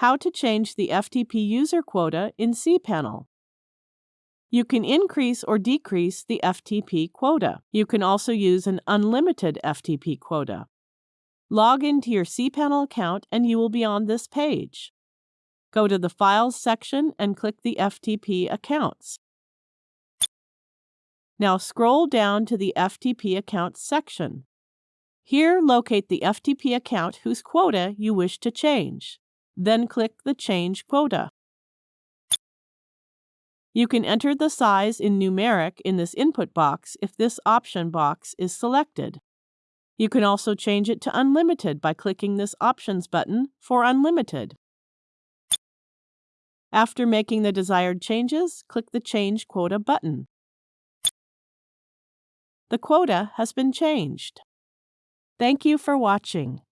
How to change the FTP user quota in cPanel. You can increase or decrease the FTP quota. You can also use an unlimited FTP quota. Log into your cPanel account and you will be on this page. Go to the Files section and click the FTP accounts. Now scroll down to the FTP accounts section. Here locate the FTP account whose quota you wish to change. Then click the Change Quota. You can enter the size in numeric in this input box if this option box is selected. You can also change it to unlimited by clicking this Options button for unlimited. After making the desired changes, click the Change Quota button. The quota has been changed. Thank you for watching.